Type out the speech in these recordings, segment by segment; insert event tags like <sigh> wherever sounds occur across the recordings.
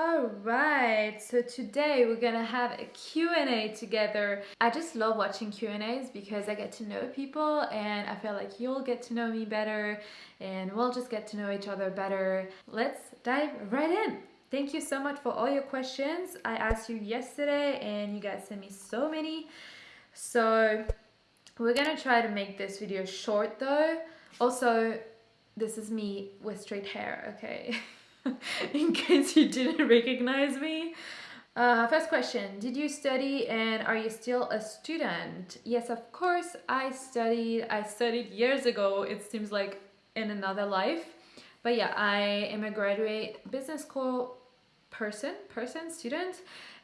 Alright, so today we're gonna have a Q&A together. I just love watching Q&As because I get to know people and I feel like you'll get to know me better and we'll just get to know each other better. Let's dive right in. Thank you so much for all your questions. I asked you yesterday and you guys sent me so many. So we're gonna try to make this video short though. Also, this is me with straight hair, okay? <laughs> <laughs> in case you didn't recognize me. Uh, first question, did you study and are you still a student? Yes, of course, I studied. I studied years ago. It seems like in another life. But yeah, I am a graduate business school person, person, student.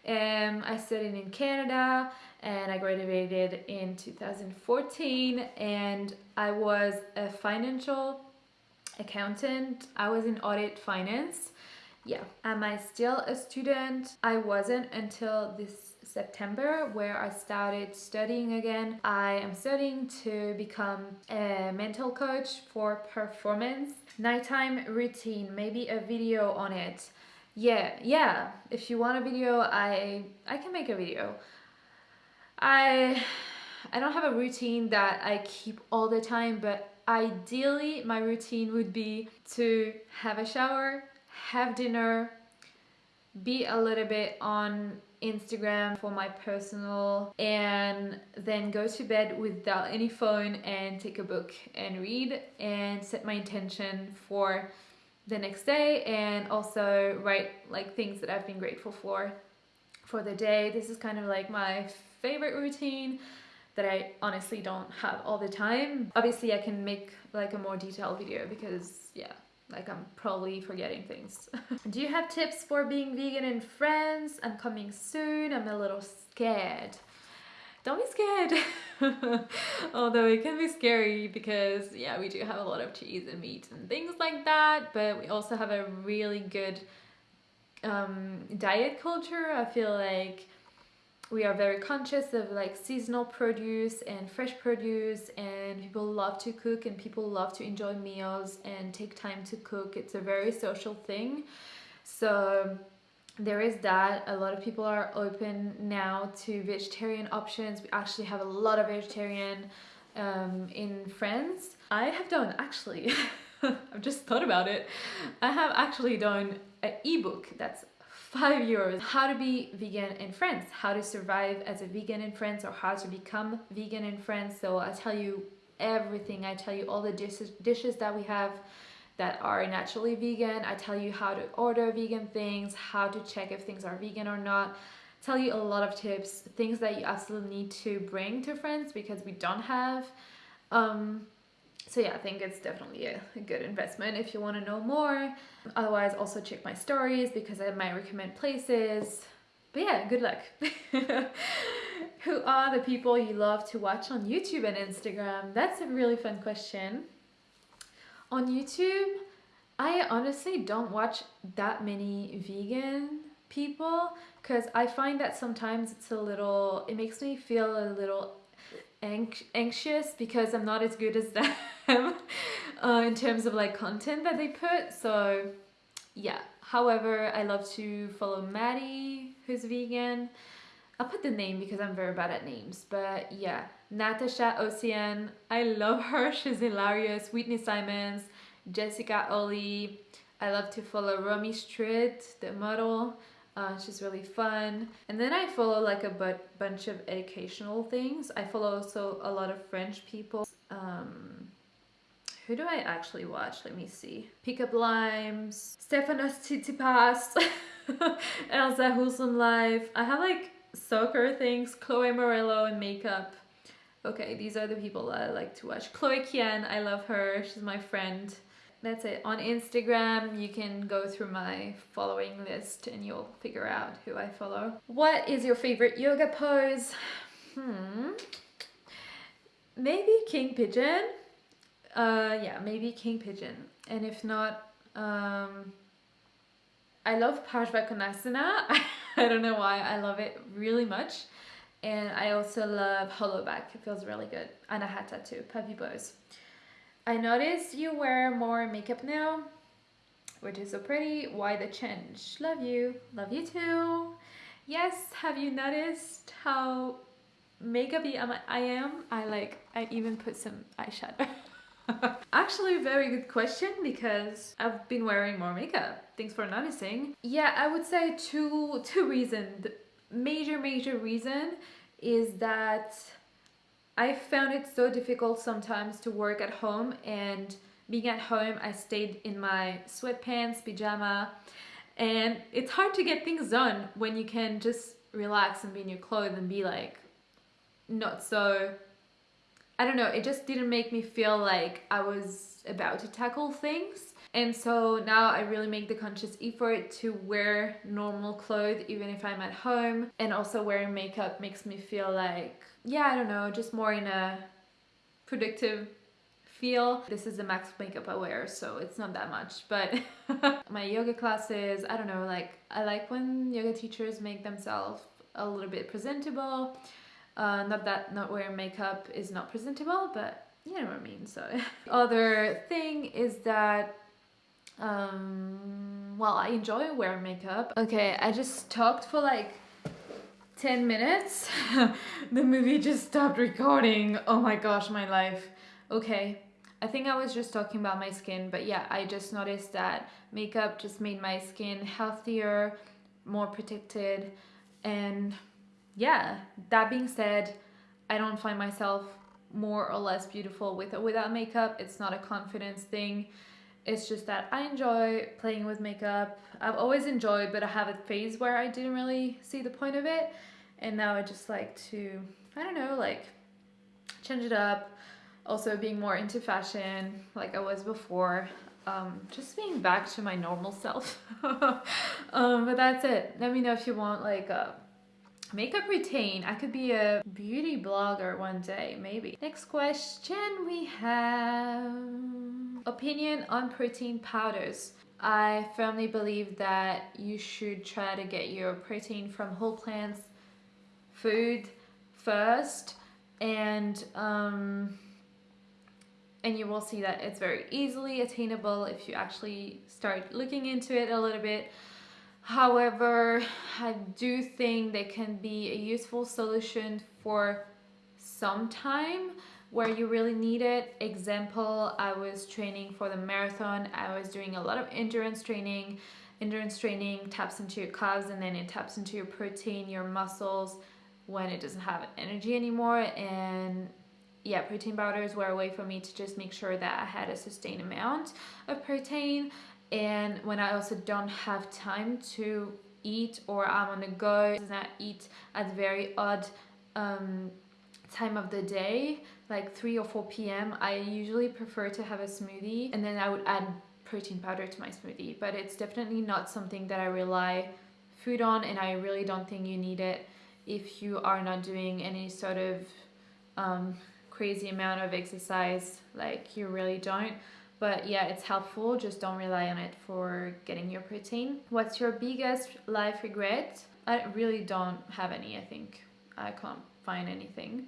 Um, I studied in Canada and I graduated in 2014 and I was a financial accountant. I was in audit finance. Yeah. Am I still a student? I wasn't until this September where I started studying again. I am studying to become a mental coach for performance. Nighttime routine, maybe a video on it. Yeah, yeah. If you want a video, I I can make a video. I I don't have a routine that I keep all the time, but ideally my routine would be to have a shower, have dinner, be a little bit on Instagram for my personal and then go to bed without any phone and take a book and read and set my intention for the next day and also write like things that I've been grateful for for the day. This is kind of like my favorite routine that I honestly don't have all the time. Obviously I can make like a more detailed video because yeah, like I'm probably forgetting things. <laughs> Do you have tips for being vegan in France? I'm coming soon. I'm a little scared. Don't be scared. <laughs> Although it can be scary because yeah, we do have a lot of cheese and meat and things like that, but we also have a really good um, diet culture. I feel like we are very conscious of like seasonal produce and fresh produce and people love to cook and people love to enjoy meals and take time to cook. It's a very social thing. So there is that. A lot of people are open now to vegetarian options. We actually have a lot of vegetarian um, in France. I have done actually <laughs> I've just thought about it. I have actually done an ebook that's five euros. How to be vegan in France, how to survive as a vegan in France or how to become vegan in France. So I tell you everything. I tell you all the dishes, dishes that we have that are naturally vegan. I tell you how to order vegan things, how to check if things are vegan or not. tell you a lot of tips, things that you absolutely need to bring to France because we don't have. Um, so yeah, I think it's definitely a, a good investment if you want to know more. Otherwise, also check my stories because I might recommend places. But yeah, good luck. <laughs> Who are the people you love to watch on YouTube and Instagram? That's a really fun question. On YouTube, I honestly don't watch that many vegan people because I find that sometimes it's a little, it makes me feel a little anxious because I'm not as good as <laughs> them uh, in terms of like content that they put. So yeah. However I love to follow Maddie who's vegan. I'll put the name because I'm very bad at names but yeah. Natasha Ocean I love her. <laughs> She's hilarious. Whitney Simmons. Jessica Oli I love to follow Romee Strijd the model uh, she's really fun. And then I follow like a but bunch of educational things. I follow also a lot of French people. Um, who do I actually watch? Let me see. Pickup Limes, Stefanos Tsitsipas, <laughs> Elsa Wholesome Life. I have like soccer things, Chloe Morello and makeup. Okay, these are the people that I like to watch. Chloe Kien, I love her. She's my friend that's it. On Instagram, you can go through my following list and you'll figure out who I follow. What is your favorite yoga pose? Hmm. Maybe King Pigeon. Uh, yeah, maybe King Pigeon. And if not, um, I love Parsvakonasana. <laughs> I don't know why. I love it really much. And I also love hollow back. It feels really good. Anahata too. Puppy pose. I noticed you wear more makeup now. which is so pretty. Why the change? Love you. Love you too. Yes, have you noticed how makeupy I am? I like, I even put some eyeshadow. <laughs> Actually, very good question because I've been wearing more makeup. Thanks for noticing. Yeah, I would say two two reasons. The major major reason is that I found it so difficult sometimes to work at home and being at home I stayed in my sweatpants, pajama and it's hard to get things done when you can just relax and be in your clothes and be like not so I don't know, it just didn't make me feel like I was about to tackle things. And so now I really make the conscious effort to wear normal clothes even if I'm at home. And also wearing makeup makes me feel like, yeah, I don't know, just more in a predictive feel. This is the max makeup I wear, so it's not that much. But <laughs> my yoga classes, I don't know, like I like when yoga teachers make themselves a little bit presentable. Uh, not that not wearing makeup is not presentable, but you know what I mean. So <laughs> other thing is that um, well, I enjoy wearing makeup. Okay, I just talked for like 10 minutes. <laughs> the movie just stopped recording. Oh my gosh, my life. Okay, I think I was just talking about my skin, but yeah, I just noticed that makeup just made my skin healthier, more protected, and yeah, that being said, I don't find myself more or less beautiful with or without makeup. It's not a confidence thing. It's just that I enjoy playing with makeup. I've always enjoyed, but I have a phase where I didn't really see the point of it. And now I just like to, I don't know, like change it up. Also being more into fashion like I was before. Um, just being back to my normal self. <laughs> um, but that's it. Let me know if you want like a Makeup routine. I could be a beauty blogger one day, maybe. Next question we have opinion on protein powders. I firmly believe that you should try to get your protein from whole plants food first and um, and you will see that it's very easily attainable if you actually start looking into it a little bit However, I do think they can be a useful solution for some time where you really need it. Example, I was training for the marathon. I was doing a lot of endurance training. Endurance training taps into your calves and then it taps into your protein, your muscles when it doesn't have energy anymore. And yeah, protein powders were a way for me to just make sure that I had a sustained amount of protein and when I also don't have time to eat or I'm on the go and I eat at very odd um, time of the day like 3 or 4 p.m. I usually prefer to have a smoothie and then I would add protein powder to my smoothie but it's definitely not something that I rely food on and I really don't think you need it if you are not doing any sort of um, crazy amount of exercise like you really don't but yeah it's helpful. Just don't rely on it for getting your protein. What's your biggest life regret? I really don't have any i think. I can't find anything.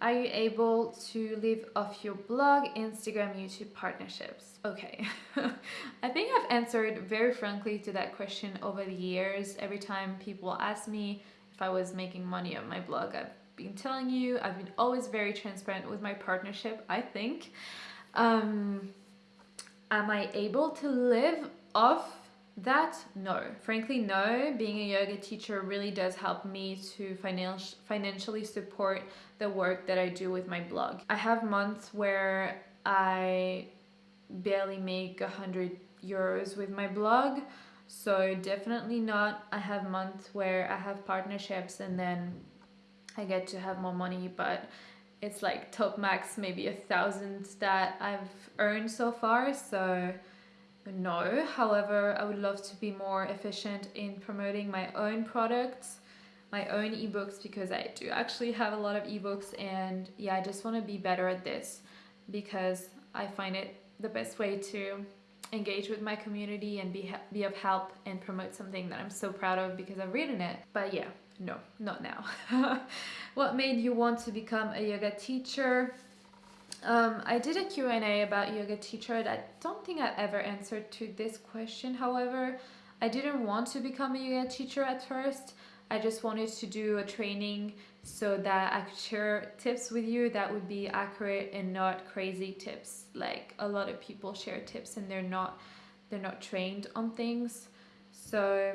Are you able to live off your blog instagram youtube partnerships? Okay. <laughs> I think i've answered very frankly to that question over the years. Every time people ask me if i was making money on my blog i've been telling you. I've been always very transparent with my partnership i think. Um, Am I able to live off that? No. Frankly, no. Being a yoga teacher really does help me to financial financially support the work that I do with my blog. I have months where I barely make a hundred euros with my blog. So definitely not. I have months where I have partnerships and then I get to have more money, but it's like top max maybe a thousand that I've earned so far so no. However I would love to be more efficient in promoting my own products my own ebooks because I do actually have a lot of ebooks and yeah I just want to be better at this because I find it the best way to engage with my community and be, be of help and promote something that I'm so proud of because I've written it. But yeah no, not now. <laughs> what made you want to become a yoga teacher? Um, I did a Q&A about yoga teacher. I don't think I ever answered to this question. However, I didn't want to become a yoga teacher at first. I just wanted to do a training so that I could share tips with you that would be accurate and not crazy tips. Like a lot of people share tips and they're not they're not trained on things. So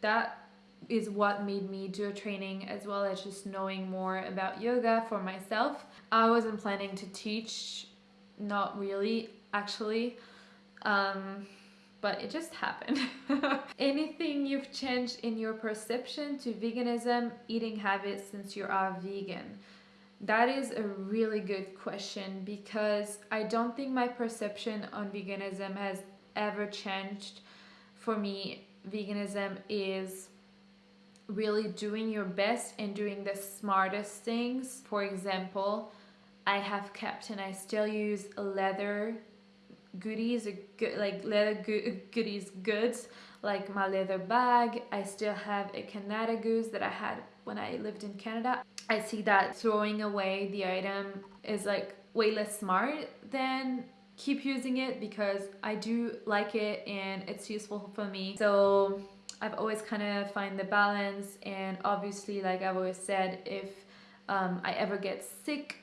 that is what made me do a training as well as just knowing more about yoga for myself. I wasn't planning to teach, not really actually, um, but it just happened. <laughs> Anything you've changed in your perception to veganism, eating habits since you are vegan? That is a really good question because I don't think my perception on veganism has ever changed. For me, veganism is really doing your best and doing the smartest things. For example, I have kept and I still use leather goodies, like leather <laughs> goodies goods, like my leather bag. I still have a Canada Goose that I had when I lived in Canada. I see that throwing away the item is like way less smart than keep using it because I do like it and it's useful for me. So I've always kind of find the balance and obviously like I've always said if um, I ever get sick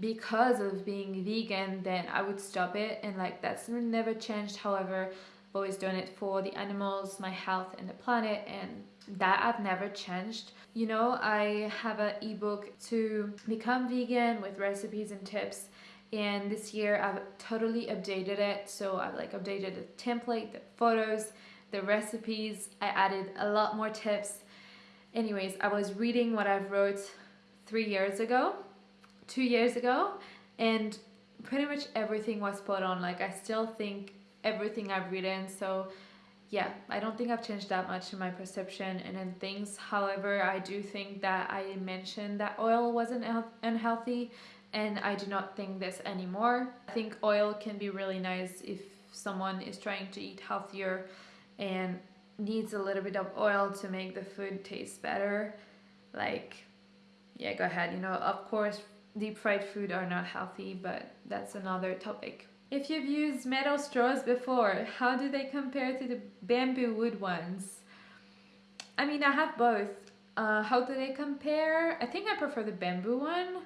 because of being vegan then I would stop it and like that's never changed. However I've always done it for the animals my health and the planet and that I've never changed. You know I have an ebook to become vegan with recipes and tips and this year I've totally updated it. So I've like updated the template the photos the recipes. I added a lot more tips. Anyways, I was reading what I've wrote three years ago, two years ago, and pretty much everything was put on. Like I still think everything I've written. So yeah, I don't think I've changed that much in my perception and in things. However, I do think that I mentioned that oil wasn't unhealthy and I do not think this anymore. I think oil can be really nice if someone is trying to eat healthier and needs a little bit of oil to make the food taste better. Like yeah go ahead. You know of course deep fried food are not healthy but that's another topic. If you've used metal straws before how do they compare to the bamboo wood ones? I mean i have both. Uh, how do they compare? I think i prefer the bamboo one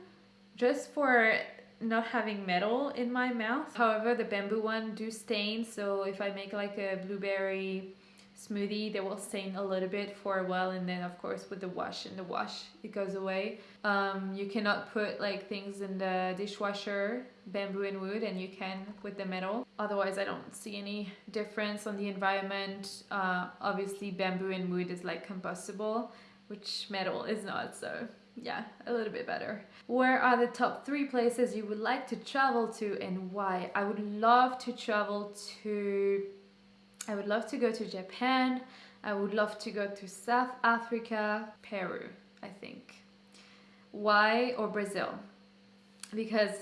just for not having metal in my mouth. However, the bamboo one do stain, so if I make like a blueberry smoothie, they will stain a little bit for a while and then of course with the wash and the wash it goes away. Um, you cannot put like things in the dishwasher, bamboo and wood, and you can with the metal. Otherwise, I don't see any difference on the environment. Uh, obviously, bamboo and wood is like combustible, which metal is not, so yeah, a little bit better. Where are the top three places you would like to travel to and why? I would love to travel to, I would love to go to Japan. I would love to go to South Africa, Peru, I think. Why? Or Brazil? Because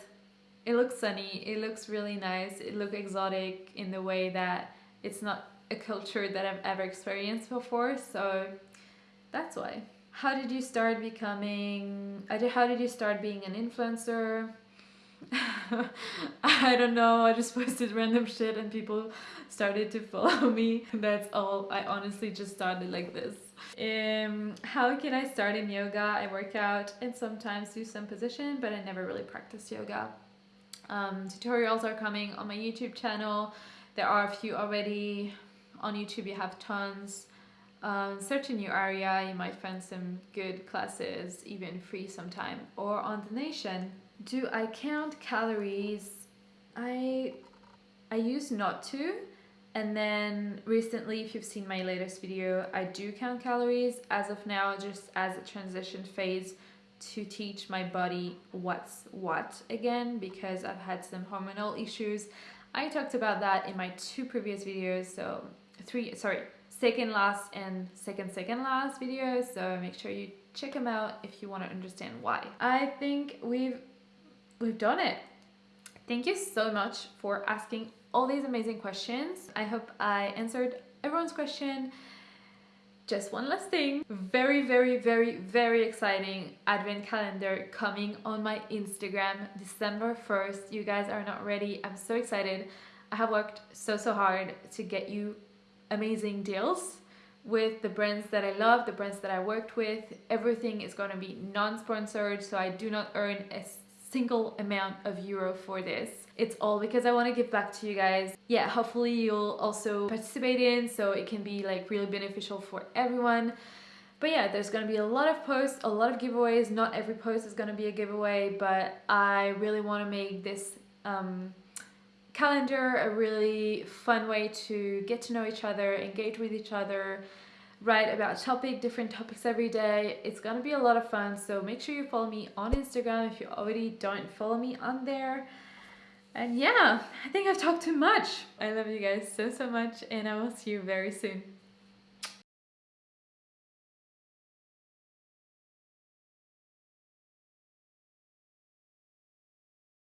it looks sunny, it looks really nice, it looks exotic in the way that it's not a culture that I've ever experienced before, so that's why how did you start becoming how did you start being an influencer? <laughs> I don't know I just posted random shit and people started to follow me. <laughs> That's all I honestly just started like this. Um how can I start in yoga? I work out and sometimes do some position but I never really practice yoga. Um, tutorials are coming on my YouTube channel. There are a few already. On YouTube you have tons um, search in your area, you might find some good classes, even free sometime, or on The Nation, Do I count calories? I, I used not to, and then recently, if you've seen my latest video, I do count calories. As of now, just as a transition phase to teach my body what's what again, because I've had some hormonal issues. I talked about that in my two previous videos, so three, sorry, second last and second second last videos so make sure you check them out if you want to understand why. I think we've we've done it. Thank you so much for asking all these amazing questions. I hope i answered everyone's question. Just one last thing. Very very very very exciting advent calendar coming on my instagram december 1st you guys are not ready. I'm so excited. I have worked so so hard to get you amazing deals with the brands that i love the brands that i worked with everything is going to be non-sponsored so i do not earn a single amount of euro for this. It's all because I want to give back to you guys. Yeah, hopefully you'll also participate in so it can be like really beneficial for everyone. But yeah, there's going to be a lot of posts, a lot of giveaways. Not every post is going to be a giveaway, but I really want to make this um, calendar a really fun way to get to know each other, engage with each other, write about topic, different topics every day. It's gonna be a lot of fun. So make sure you follow me on Instagram if you already don't follow me on there. And yeah, I think I've talked too much. I love you guys so, so much and I will see you very soon.